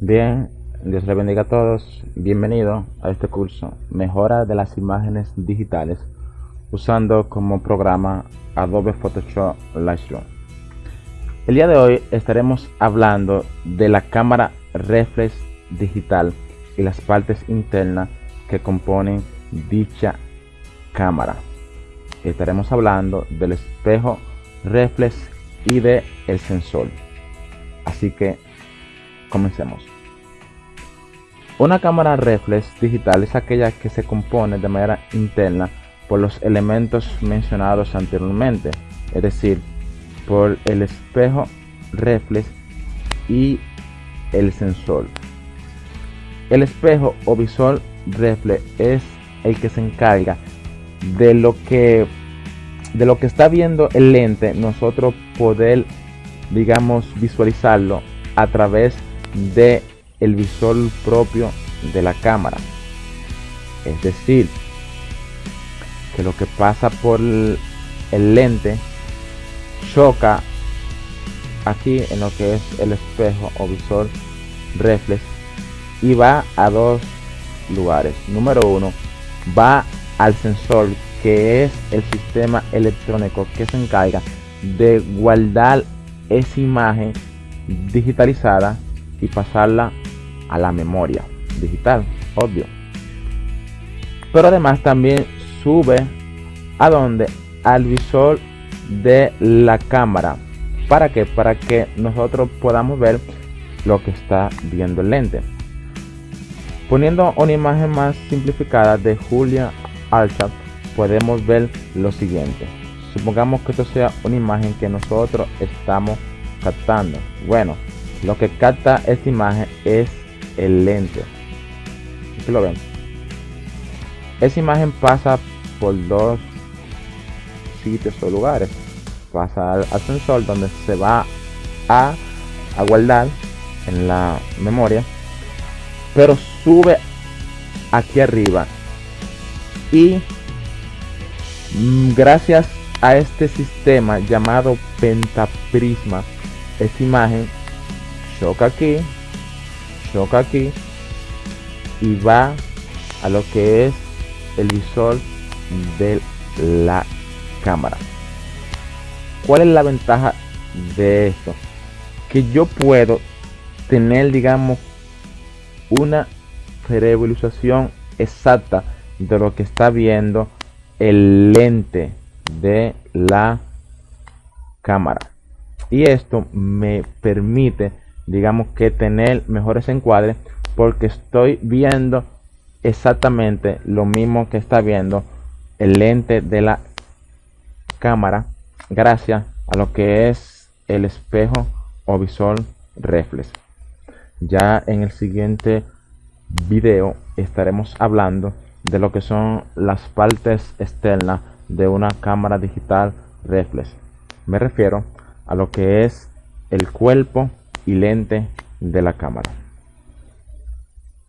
Bien, Dios le bendiga a todos. Bienvenido a este curso Mejora de las imágenes digitales usando como programa Adobe Photoshop Lightroom. El día de hoy estaremos hablando de la cámara reflex digital y las partes internas que componen dicha cámara. Estaremos hablando del espejo reflex y de el sensor. Así que comencemos. Una cámara reflex digital es aquella que se compone de manera interna por los elementos mencionados anteriormente, es decir, por el espejo reflex y el sensor. El espejo o visor reflex es el que se encarga de lo que de lo que está viendo el lente nosotros poder digamos visualizarlo a través de el visor propio de la cámara. Es decir que lo que pasa por el, lente choca aquí en lo que es el espejo o visor reflex y va a dos lugares. Número uno va al sensor que es el sistema electrónico que se encarga de guardar esa imagen digitalizada y pasarla a la memoria digital, obvio. Pero además también sube a donde al visor de la cámara. ¿Para que Para que nosotros podamos ver lo que está viendo el lente. Poniendo una imagen más simplificada de Julia Archat, podemos ver lo siguiente. Supongamos que esto sea una imagen que nosotros estamos captando. Bueno, lo que capta esta imagen es el lente. Aquí lo ven. Esa imagen pasa por dos sitios o lugares. Pasa al, sensor donde se va a, a guardar en la memoria. Pero sube aquí arriba. Y mm, gracias a este sistema llamado pentaprisma, esta imagen choca aquí choca aquí y va a lo que es el visor de la cámara. Cuál es la ventaja de esto que yo puedo tener digamos una revisualización exacta de lo que está viendo el lente de la cámara. Y esto me permite digamos que tener mejores encuadres porque estoy viendo exactamente lo mismo que está viendo el lente de la cámara gracias a lo que es el espejo o visor reflex. Ya en el siguiente video estaremos hablando de lo que son las partes externas de una cámara digital reflex. Me refiero a lo que es el cuerpo y lente de la cámara